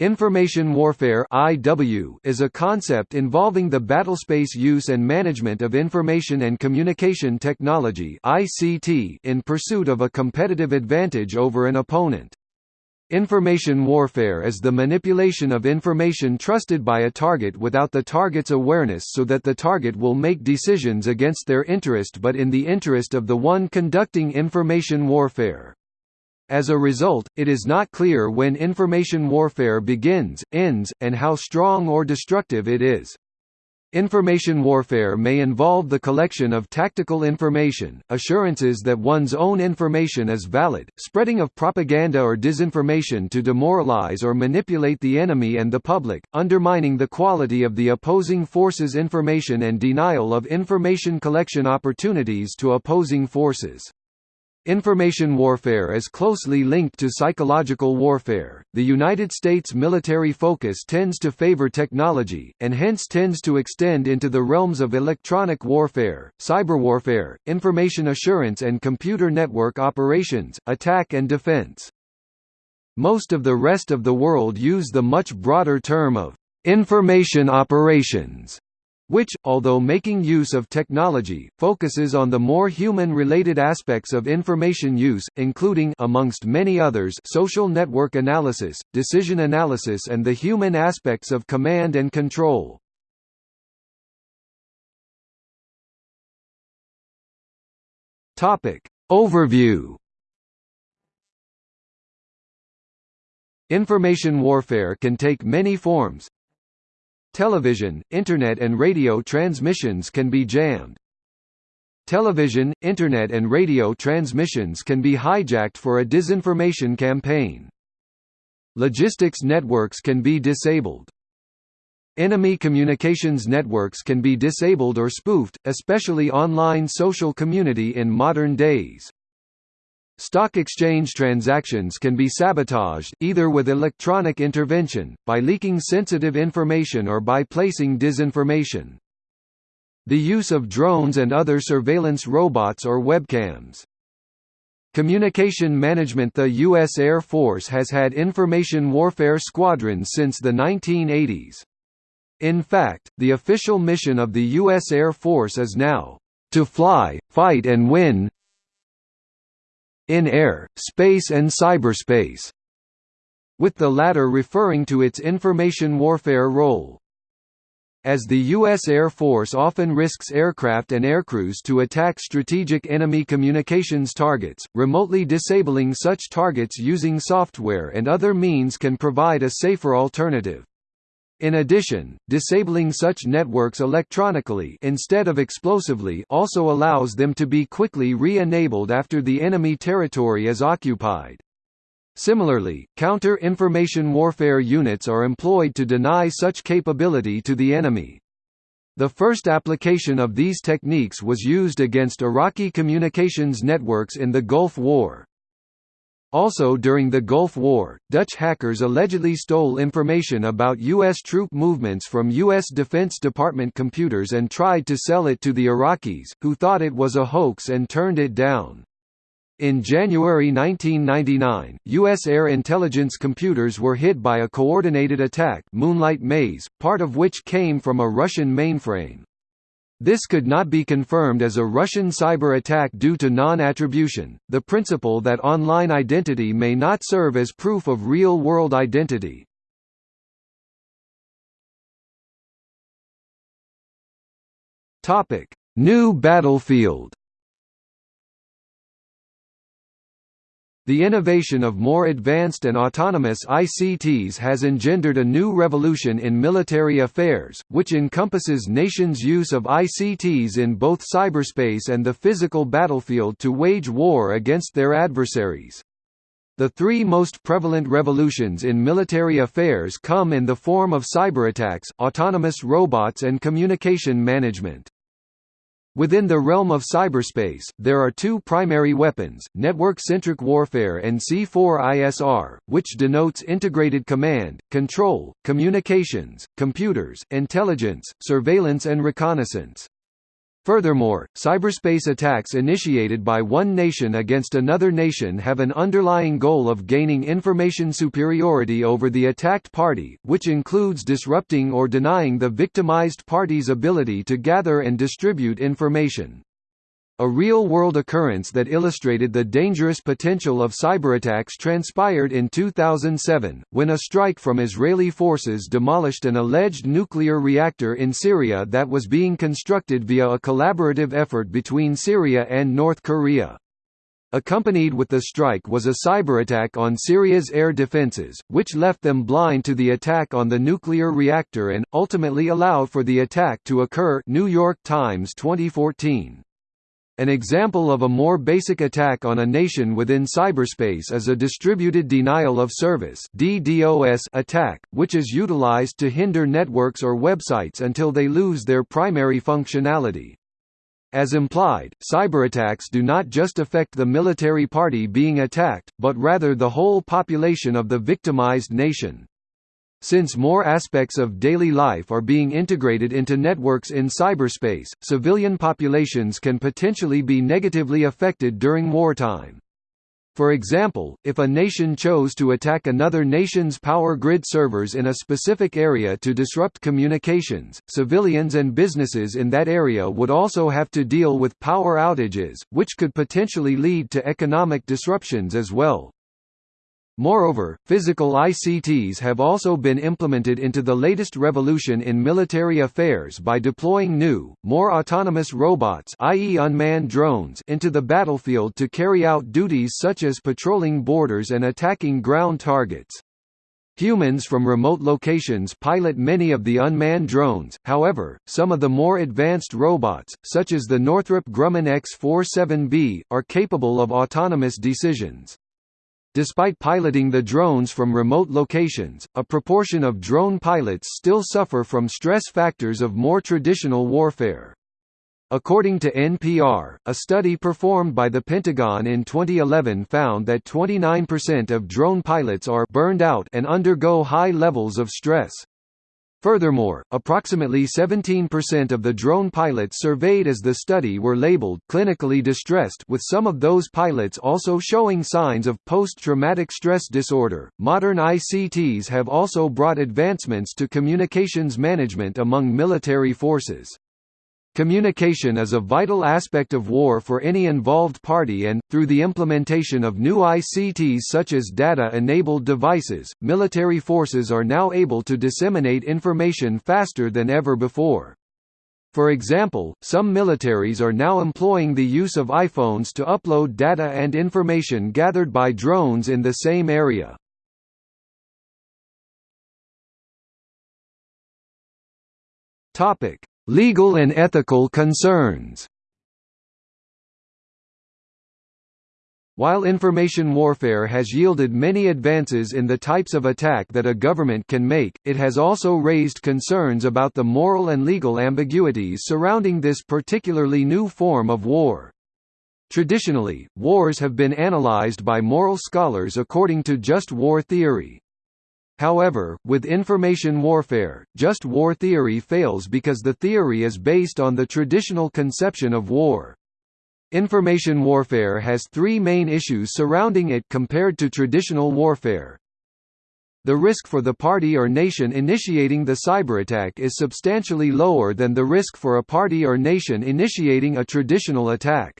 Information warfare (IW) is a concept involving the battlespace use and management of information and communication technology (ICT) in pursuit of a competitive advantage over an opponent. Information warfare is the manipulation of information trusted by a target without the target's awareness so that the target will make decisions against their interest but in the interest of the one conducting information warfare. As a result, it is not clear when information warfare begins, ends, and how strong or destructive it is. Information warfare may involve the collection of tactical information, assurances that one's own information is valid, spreading of propaganda or disinformation to demoralize or manipulate the enemy and the public, undermining the quality of the opposing force's information and denial of information collection opportunities to opposing forces. Information warfare is closely linked to psychological warfare. The United States military focus tends to favor technology, and hence tends to extend into the realms of electronic warfare, cyberwarfare, information assurance, and computer network operations, attack and defense. Most of the rest of the world use the much broader term of information operations which, although making use of technology, focuses on the more human-related aspects of information use, including amongst many others social network analysis, decision analysis and the human aspects of command and control. Overview Information warfare can take many forms, Television, Internet and radio transmissions can be jammed. Television, Internet and radio transmissions can be hijacked for a disinformation campaign. Logistics networks can be disabled. Enemy communications networks can be disabled or spoofed, especially online social community in modern days. Stock exchange transactions can be sabotaged, either with electronic intervention, by leaking sensitive information or by placing disinformation. The use of drones and other surveillance robots or webcams. Communication management The U.S. Air Force has had information warfare squadrons since the 1980s. In fact, the official mission of the U.S. Air Force is now, "...to fly, fight and win in air, space and cyberspace, with the latter referring to its information warfare role. As the U.S. Air Force often risks aircraft and aircrews to attack strategic enemy communications targets, remotely disabling such targets using software and other means can provide a safer alternative. In addition, disabling such networks electronically instead of explosively also allows them to be quickly re-enabled after the enemy territory is occupied. Similarly, counter-information warfare units are employed to deny such capability to the enemy. The first application of these techniques was used against Iraqi communications networks in the Gulf War. Also during the Gulf War, Dutch hackers allegedly stole information about U.S. troop movements from U.S. Defense Department computers and tried to sell it to the Iraqis, who thought it was a hoax and turned it down. In January 1999, U.S. air intelligence computers were hit by a coordinated attack Moonlight Maze, part of which came from a Russian mainframe. This could not be confirmed as a Russian cyber attack due to non-attribution, the principle that online identity may not serve as proof of real-world identity. New battlefield The innovation of more advanced and autonomous ICTs has engendered a new revolution in military affairs, which encompasses nations' use of ICTs in both cyberspace and the physical battlefield to wage war against their adversaries. The three most prevalent revolutions in military affairs come in the form of cyberattacks, autonomous robots and communication management. Within the realm of cyberspace, there are two primary weapons, network-centric warfare and C4ISR, which denotes integrated command, control, communications, computers, intelligence, surveillance and reconnaissance. Furthermore, cyberspace attacks initiated by one nation against another nation have an underlying goal of gaining information superiority over the attacked party, which includes disrupting or denying the victimized party's ability to gather and distribute information. A real-world occurrence that illustrated the dangerous potential of cyberattacks transpired in 2007, when a strike from Israeli forces demolished an alleged nuclear reactor in Syria that was being constructed via a collaborative effort between Syria and North Korea. Accompanied with the strike was a cyberattack on Syria's air defenses, which left them blind to the attack on the nuclear reactor and, ultimately allowed for the attack to occur New York Times 2014. An example of a more basic attack on a nation within cyberspace is a distributed denial of service (DDoS) attack, which is utilized to hinder networks or websites until they lose their primary functionality. As implied, cyberattacks do not just affect the military party being attacked, but rather the whole population of the victimized nation. Since more aspects of daily life are being integrated into networks in cyberspace, civilian populations can potentially be negatively affected during wartime. For example, if a nation chose to attack another nation's power grid servers in a specific area to disrupt communications, civilians and businesses in that area would also have to deal with power outages, which could potentially lead to economic disruptions as well. Moreover, physical ICTs have also been implemented into the latest revolution in military affairs by deploying new, more autonomous robots i.e. unmanned drones into the battlefield to carry out duties such as patrolling borders and attacking ground targets. Humans from remote locations pilot many of the unmanned drones, however, some of the more advanced robots, such as the Northrop Grumman X-47B, are capable of autonomous decisions. Despite piloting the drones from remote locations, a proportion of drone pilots still suffer from stress factors of more traditional warfare. According to NPR, a study performed by the Pentagon in 2011 found that 29% of drone pilots are burned out and undergo high levels of stress. Furthermore, approximately 17% of the drone pilots surveyed as the study were labeled clinically distressed with some of those pilots also showing signs of post-traumatic stress disorder. Modern ICTs have also brought advancements to communications management among military forces. Communication is a vital aspect of war for any involved party and, through the implementation of new ICTs such as data-enabled devices, military forces are now able to disseminate information faster than ever before. For example, some militaries are now employing the use of iPhones to upload data and information gathered by drones in the same area. Topic: Legal and ethical concerns While information warfare has yielded many advances in the types of attack that a government can make, it has also raised concerns about the moral and legal ambiguities surrounding this particularly new form of war. Traditionally, wars have been analyzed by moral scholars according to just war theory. However, with information warfare, just war theory fails because the theory is based on the traditional conception of war. Information warfare has three main issues surrounding it compared to traditional warfare. The risk for the party or nation initiating the cyberattack is substantially lower than the risk for a party or nation initiating a traditional attack.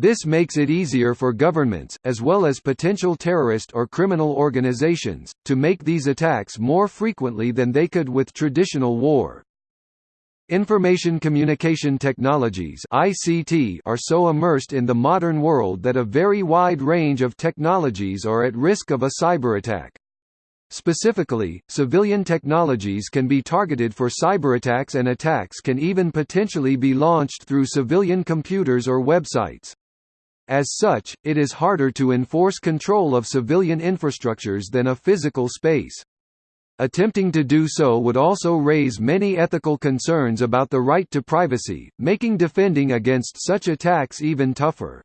This makes it easier for governments, as well as potential terrorist or criminal organizations, to make these attacks more frequently than they could with traditional war. Information communication technologies ICT are so immersed in the modern world that a very wide range of technologies are at risk of a cyberattack. Specifically, civilian technologies can be targeted for cyberattacks and attacks can even potentially be launched through civilian computers or websites. As such, it is harder to enforce control of civilian infrastructures than a physical space. Attempting to do so would also raise many ethical concerns about the right to privacy, making defending against such attacks even tougher.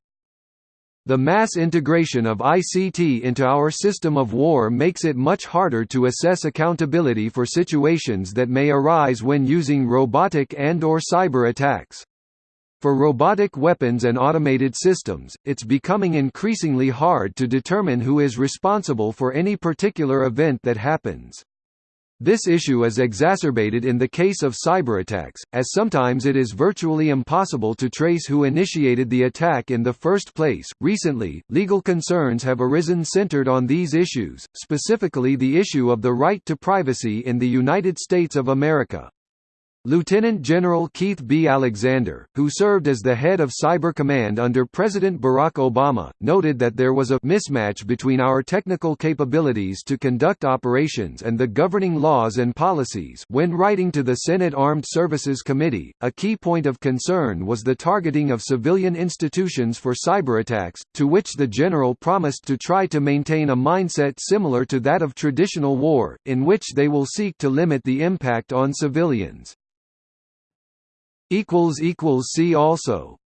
The mass integration of ICT into our system of war makes it much harder to assess accountability for situations that may arise when using robotic and or cyber attacks. For robotic weapons and automated systems, it's becoming increasingly hard to determine who is responsible for any particular event that happens. This issue is exacerbated in the case of cyberattacks, as sometimes it is virtually impossible to trace who initiated the attack in the first place. Recently, legal concerns have arisen centered on these issues, specifically the issue of the right to privacy in the United States of America. Lieutenant General Keith B. Alexander, who served as the head of Cyber Command under President Barack Obama, noted that there was a mismatch between our technical capabilities to conduct operations and the governing laws and policies. When writing to the Senate Armed Services Committee, a key point of concern was the targeting of civilian institutions for cyberattacks, to which the general promised to try to maintain a mindset similar to that of traditional war, in which they will seek to limit the impact on civilians. See also